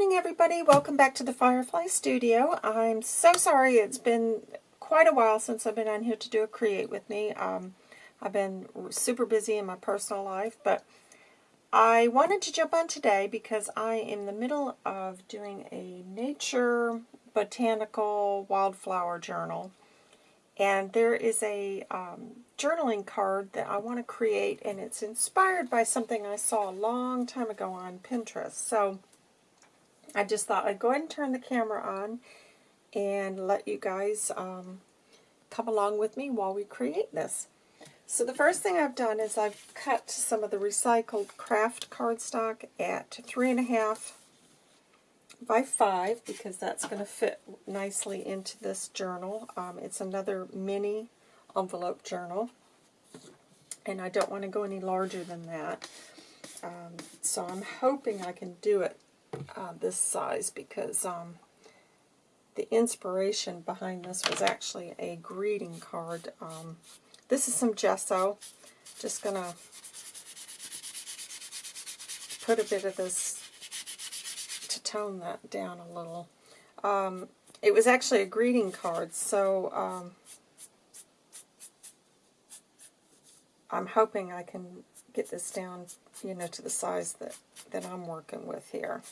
morning, everybody. Welcome back to the Firefly Studio. I'm so sorry it's been quite a while since I've been on here to do a Create with me. Um, I've been super busy in my personal life, but I wanted to jump on today because I am in the middle of doing a nature botanical wildflower journal. And there is a um, journaling card that I want to create, and it's inspired by something I saw a long time ago on Pinterest. So I just thought I'd go ahead and turn the camera on and let you guys um, come along with me while we create this. So the first thing I've done is I've cut some of the recycled craft cardstock at three and a half by five because that's going to fit nicely into this journal. Um, it's another mini envelope journal and I don't want to go any larger than that. Um, so I'm hoping I can do it uh, this size because um, the inspiration behind this was actually a greeting card. Um, this is some gesso. Just going to put a bit of this to tone that down a little. Um, it was actually a greeting card, so um, I'm hoping I can get this down, you know, to the size that, that I'm working with here.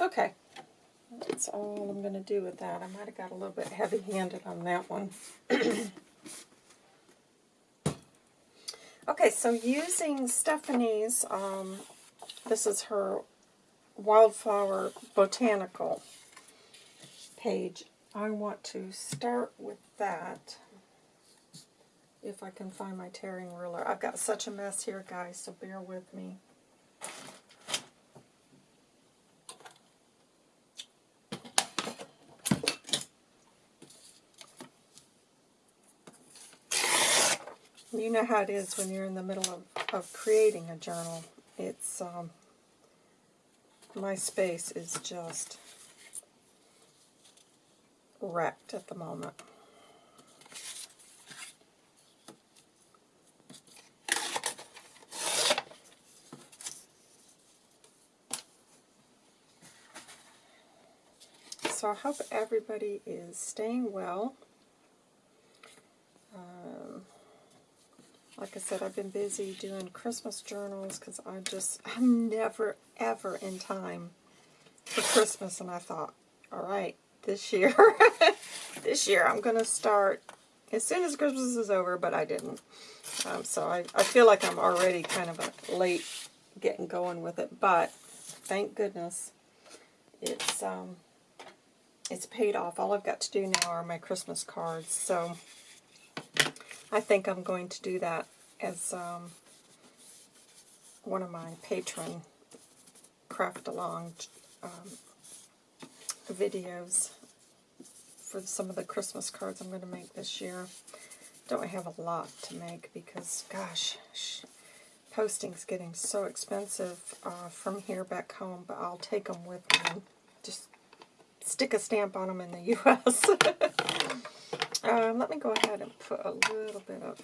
Okay, that's all I'm going to do with that. I might have got a little bit heavy-handed on that one. okay, so using Stephanie's, um, this is her Wildflower Botanical page. I want to start with that, if I can find my tearing ruler. I've got such a mess here, guys, so bear with me. You know how it is when you're in the middle of, of creating a journal. It's, um, my space is just wrecked at the moment. So I hope everybody is staying well. Um, like I said, I've been busy doing Christmas journals because I just, I'm never, ever in time for Christmas. And I thought, all right, this year, this year I'm going to start as soon as Christmas is over, but I didn't. Um, so I, I feel like I'm already kind of late getting going with it. But thank goodness it's, um, it's paid off. All I've got to do now are my Christmas cards. So I think I'm going to do that as um, one of my Patreon craft along um, videos for some of the Christmas cards I'm going to make this year. Don't have a lot to make because, gosh, posting's getting so expensive uh, from here back home, but I'll take them with me. Just stick a stamp on them in the U.S. Um, let me go ahead and put a little bit of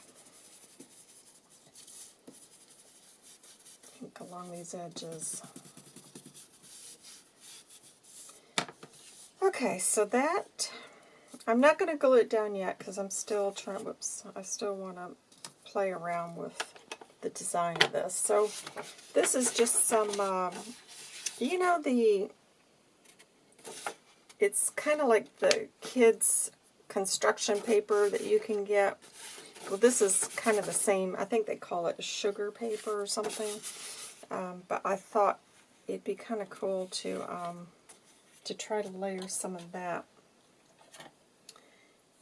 ink along these edges. Okay, so that, I'm not going to glue it down yet because I'm still trying, whoops, I still want to play around with the design of this. So this is just some, um, you know, the, it's kind of like the kids' construction paper that you can get. Well, this is kind of the same. I think they call it sugar paper or something. Um, but I thought it'd be kind of cool to um, to try to layer some of that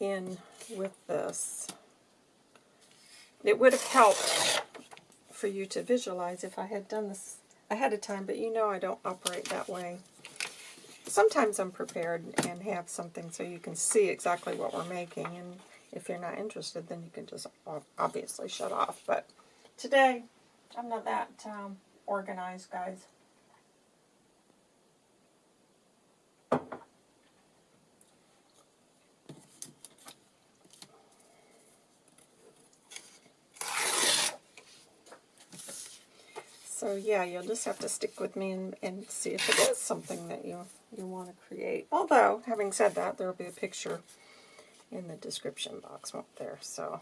in with this. It would have helped for you to visualize if I had done this ahead of time, but you know I don't operate that way sometimes I'm prepared and have something so you can see exactly what we're making. And if you're not interested, then you can just obviously shut off. But today, I'm not that um, organized, guys. So yeah, you'll just have to stick with me and, and see if it is something that you, you want to create. Although, having said that, there will be a picture in the description box, won't there? So,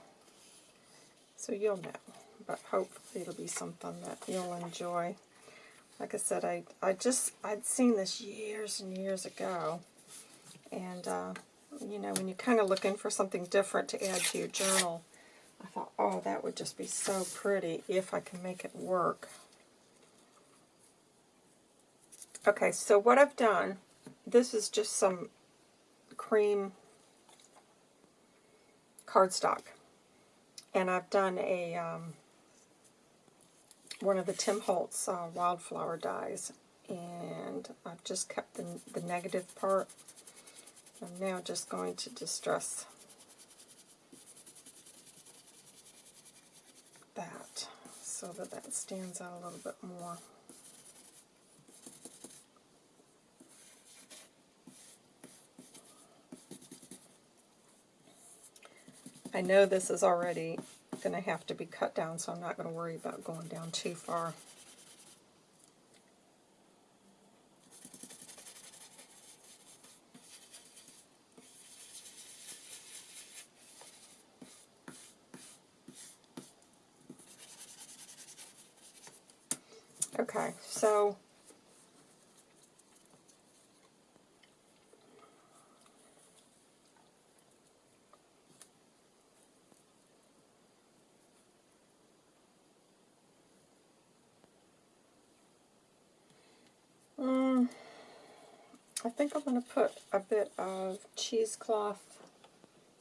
so you'll know. But hopefully it'll be something that you'll enjoy. Like I said, I, I just, I'd seen this years and years ago. And, uh, you know, when you're kind of looking for something different to add to your journal, I thought, oh, that would just be so pretty if I can make it work. Okay, so what I've done, this is just some cream cardstock. And I've done a um, one of the Tim Holtz uh, wildflower dies. And I've just kept the, the negative part. I'm now just going to distress that so that that stands out a little bit more. I know this is already going to have to be cut down, so I'm not going to worry about going down too far. Okay, so Mm, I think I'm going to put a bit of cheesecloth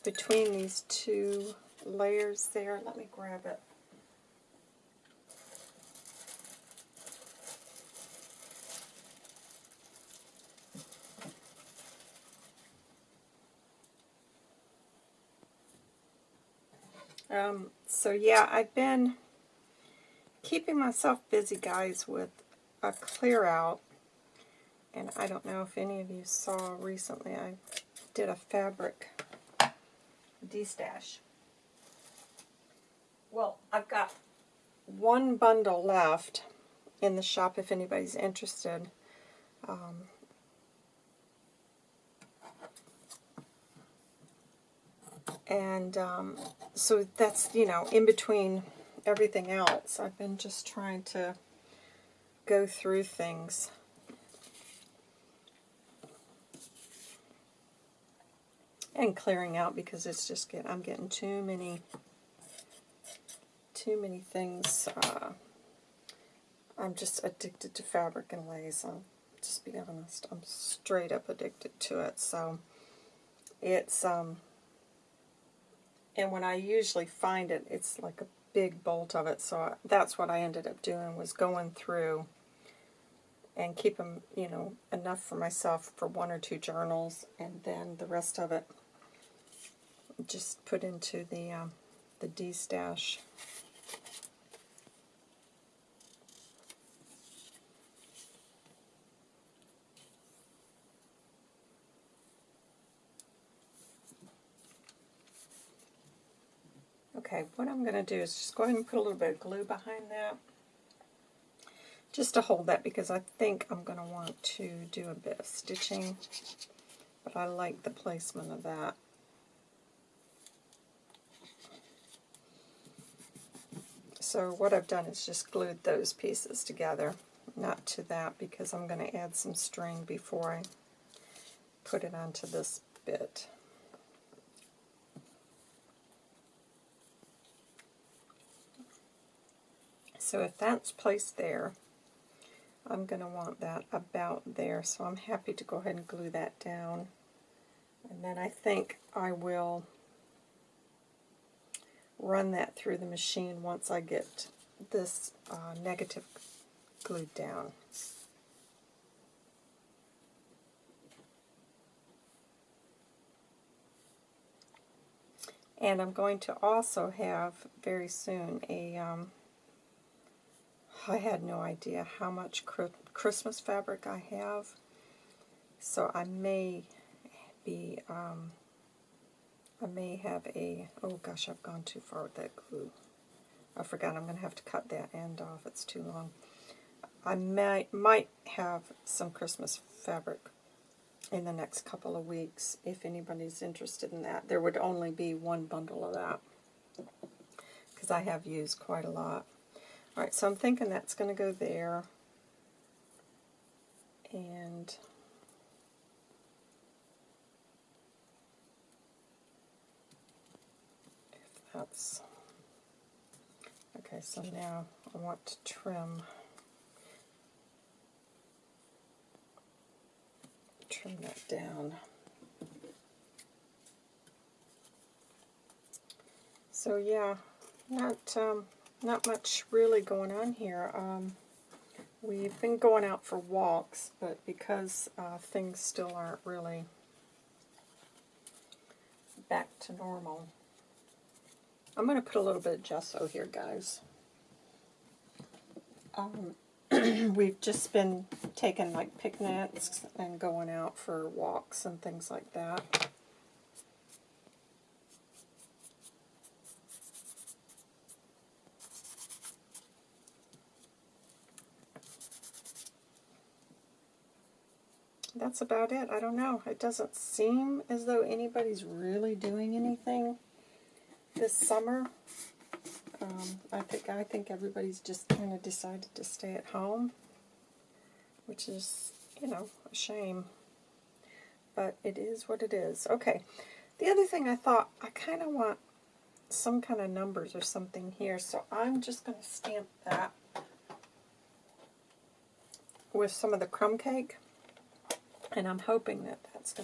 between these two layers there. Let me grab it. Um, so yeah, I've been keeping myself busy, guys, with a clear out. And I don't know if any of you saw recently, I did a fabric destash. Well, I've got one bundle left in the shop if anybody's interested. Um, and um, so that's, you know, in between everything else. I've been just trying to go through things. And clearing out because it's just get I'm getting too many too many things. Uh, I'm just addicted to fabric and lace. I'll just be honest. I'm straight up addicted to it. So it's um and when I usually find it, it's like a big bolt of it. So that's what I ended up doing was going through and keep them, you know, enough for myself for one or two journals, and then the rest of it just put into the um, the D stash. Okay, what I'm going to do is just go ahead and put a little bit of glue behind that just to hold that because I think I'm going to want to do a bit of stitching, but I like the placement of that. So what I've done is just glued those pieces together, not to that because I'm going to add some string before I put it onto this bit. So if that's placed there, I'm going to want that about there, so I'm happy to go ahead and glue that down. And then I think I will run that through the machine once I get this uh, negative glued down. And I'm going to also have very soon a um, I had no idea how much Christmas fabric I have. So I may be, um, I may have a, oh gosh, I've gone too far with that glue. I forgot I'm going to have to cut that end off. It's too long. I might, might have some Christmas fabric in the next couple of weeks if anybody's interested in that. There would only be one bundle of that because I have used quite a lot. Alright, so I'm thinking that's going to go there. And that's okay, so now I want to trim trim that down. So yeah, not um, not much really going on here. Um, we've been going out for walks, but because uh, things still aren't really back to normal, I'm going to put a little bit of gesso here, guys. Um, we've just been taking like picnics and going out for walks and things like that. That's about it. I don't know. It doesn't seem as though anybody's really doing anything this summer. Um, I think I think everybody's just kind of decided to stay at home, which is, you know, a shame. But it is what it is. Okay. The other thing I thought, I kind of want some kind of numbers or something here, so I'm just going to stamp that with some of the crumb cake, and I'm hoping that that's to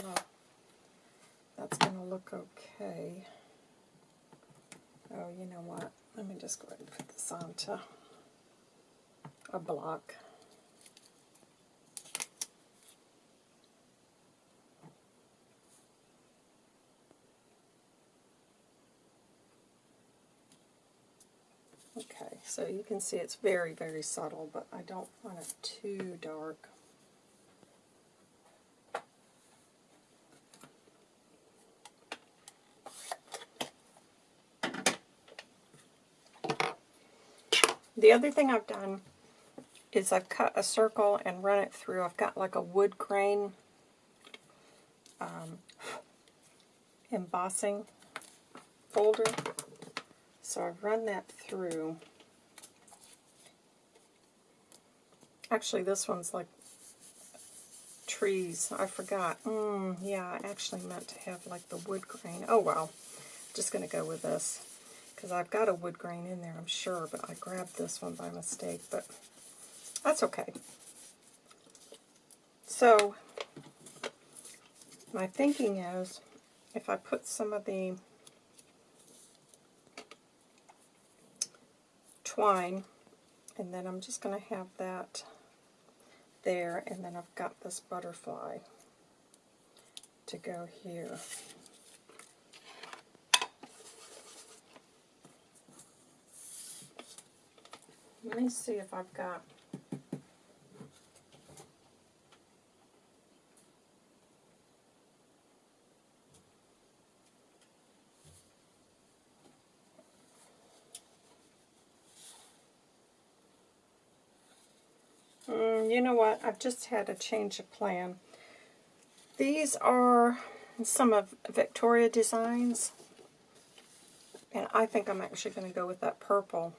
that's going to look okay. Oh, you know what? Let me just go ahead and put this onto a block. Okay, so you can see it's very, very subtle, but I don't want it too dark. The other thing I've done is I've cut a circle and run it through. I've got like a wood grain um, embossing folder. So I've run that through. Actually, this one's like trees. I forgot. Mm, yeah, I actually meant to have like the wood grain. Oh well, just going to go with this because I've got a wood grain in there, I'm sure, but I grabbed this one by mistake, but that's okay. So, my thinking is, if I put some of the twine, and then I'm just going to have that there, and then I've got this butterfly to go here. Let me see if I've got mm, you know what? I've just had a change of plan. These are some of Victoria Designs. And I think I'm actually going to go with that purple.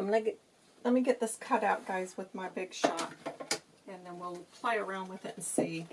I'm gonna get, let me get this cut out, guys, with my big shot, and then we'll play around with it and see.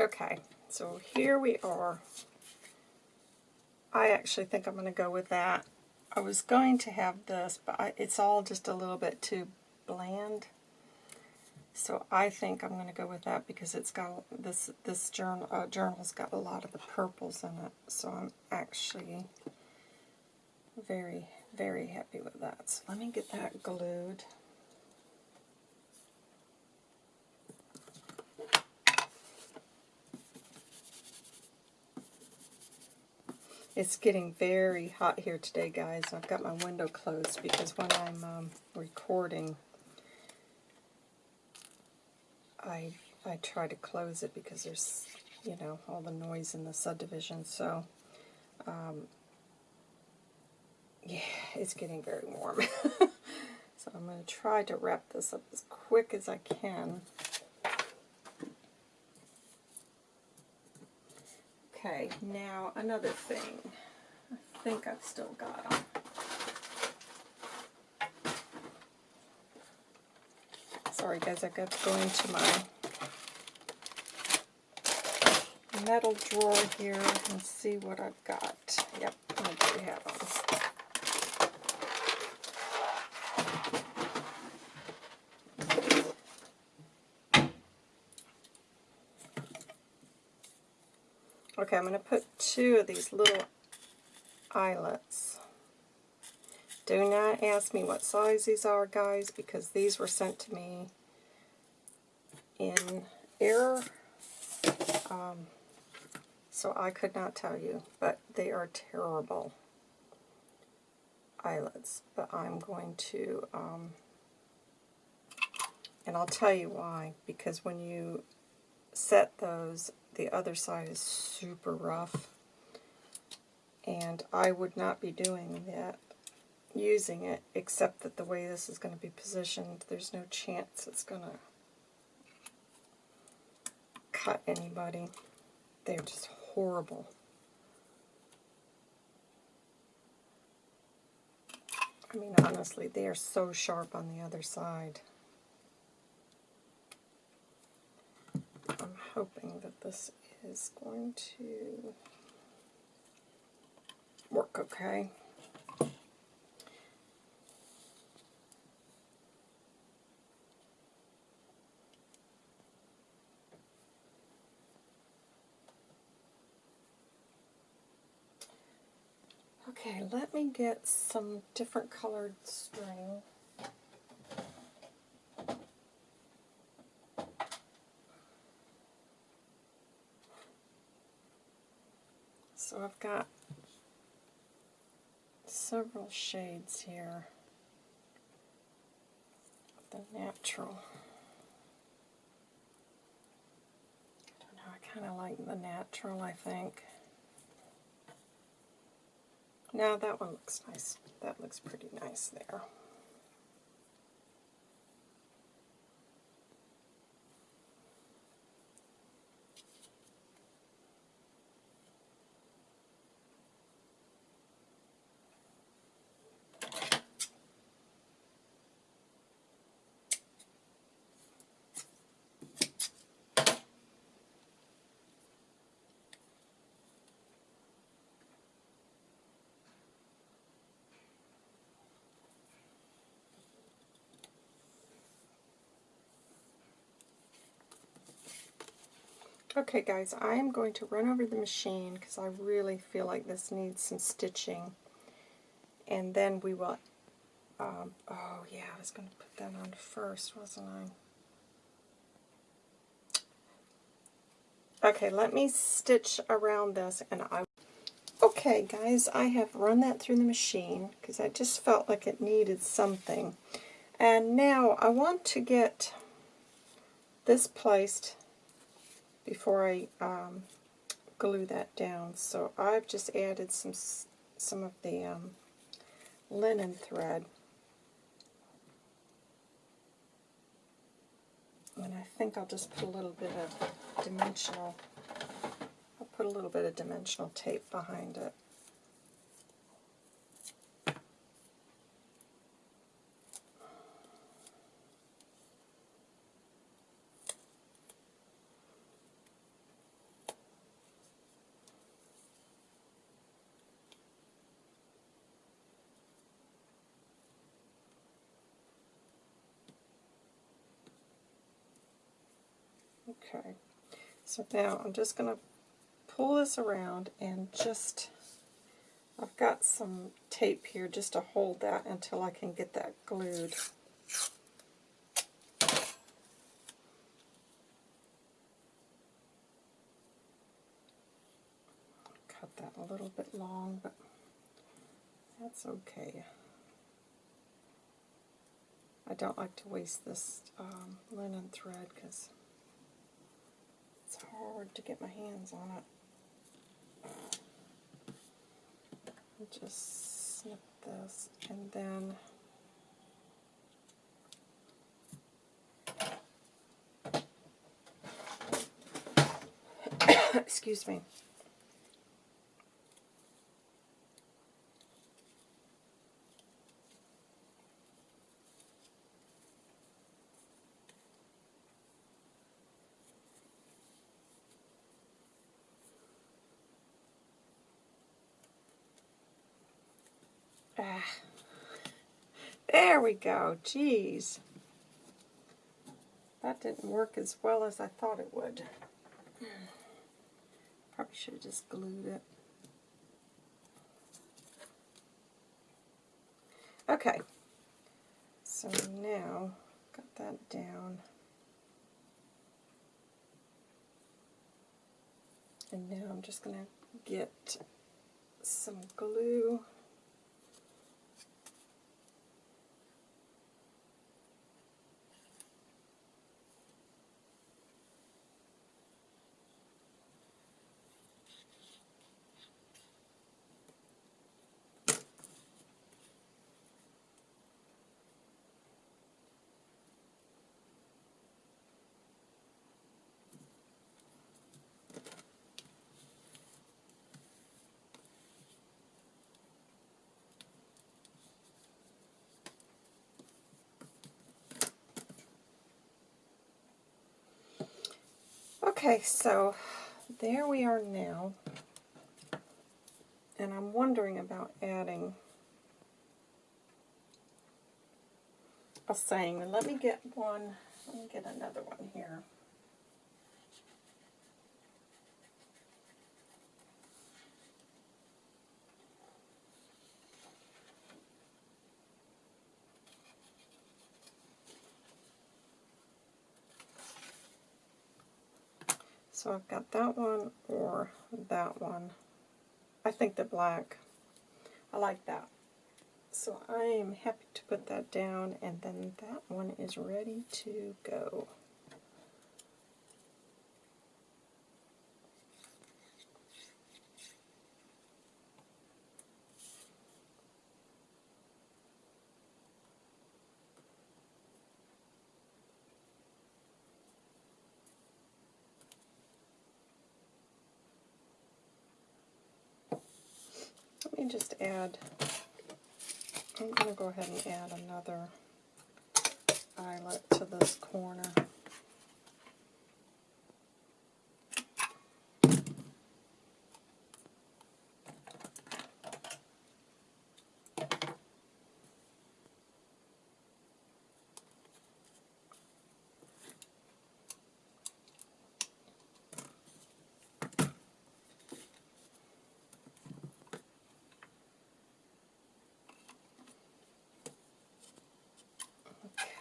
Okay, so here we are. I actually think I'm going to go with that. I was going to have this, but I, it's all just a little bit too bland. So I think I'm going to go with that because it's got this this journal uh, journal's got a lot of the purples in it. So I'm actually very very happy with that. So let me get that glued. It's getting very hot here today, guys. I've got my window closed because when I'm um, recording, I I try to close it because there's, you know, all the noise in the subdivision. So, um, yeah, it's getting very warm. so I'm going to try to wrap this up as quick as I can. Okay, now another thing. I think I've still got them. Sorry guys, I got to go into my metal drawer here and see what I've got. Yep, I do have them. Okay, I'm going to put two of these little eyelets. Do not ask me what size these are, guys, because these were sent to me in error. Um, so I could not tell you, but they are terrible eyelets. But I'm going to, um, and I'll tell you why, because when you set those the other side is super rough. And I would not be doing that, using it, except that the way this is going to be positioned, there's no chance it's going to cut anybody. They're just horrible. I mean, honestly, they are so sharp on the other side. Hoping that this is going to work okay. Okay, let me get some different colored string. So I've got several shades here of the natural. I don't know, I kind of like the natural, I think. Now that one looks nice. That looks pretty nice there. Okay guys, I am going to run over the machine because I really feel like this needs some stitching. And then we will, um, oh yeah, I was going to put that on first, wasn't I? Okay, let me stitch around this and I Okay guys, I have run that through the machine because I just felt like it needed something. And now I want to get this placed before I um, glue that down. So I've just added some some of the um, linen thread. And I think I'll just put a little bit of dimensional, I'll put a little bit of dimensional tape behind it. Okay, so now I'm just going to pull this around and just I've got some tape here just to hold that until I can get that glued. Cut that a little bit long, but that's okay. I don't like to waste this um, linen thread because hard to get my hands on it. Just snip this and then excuse me. There we go. Jeez. That didn't work as well as I thought it would. Probably should have just glued it. Okay. So now, got that down. And now I'm just going to get some glue. Okay, so there we are now. And I'm wondering about adding a saying. Let me get one, let me get another one here. So I've got that one or that one. I think the black. I like that. So I am happy to put that down and then that one is ready to go. Let me just add, I'm going to go ahead and add another eyelet to this corner.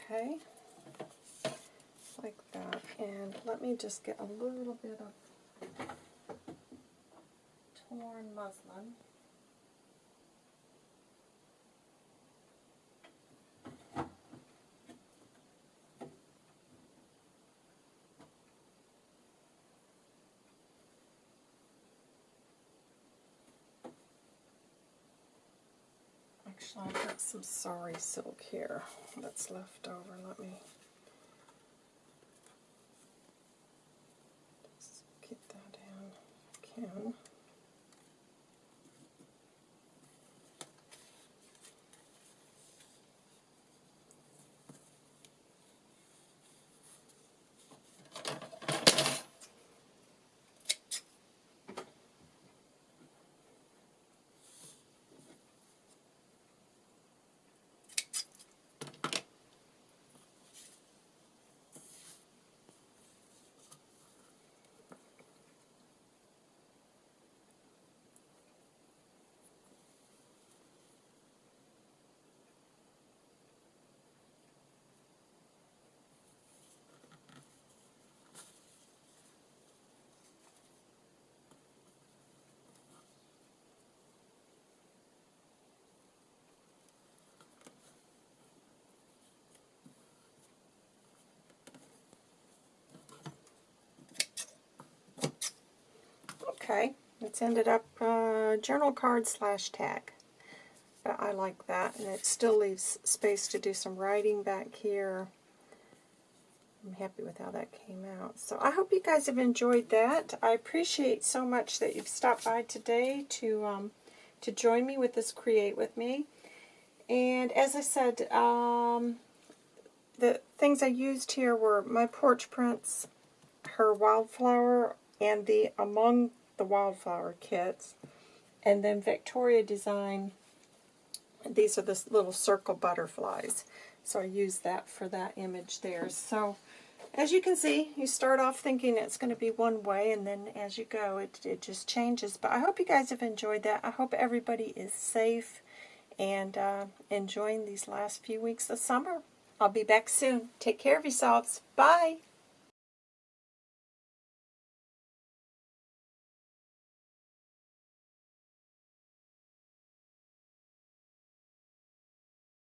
Okay, like that. And let me just get a little bit of torn muslin. Actually, I've got some sari silk here that's left over. Let me just get that in if I can. Okay, it's ended up uh, journal card slash tag. But I like that, and it still leaves space to do some writing back here. I'm happy with how that came out. So I hope you guys have enjoyed that. I appreciate so much that you've stopped by today to um, to join me with this Create With Me. And as I said, um, the things I used here were my porch prints, her wildflower, and the Among the Wildflower kits. And then Victoria Design, these are the little circle butterflies. So I used that for that image there. So as you can see, you start off thinking it's going to be one way, and then as you go, it, it just changes. But I hope you guys have enjoyed that. I hope everybody is safe and uh, enjoying these last few weeks of summer. I'll be back soon. Take care of yourselves. Bye.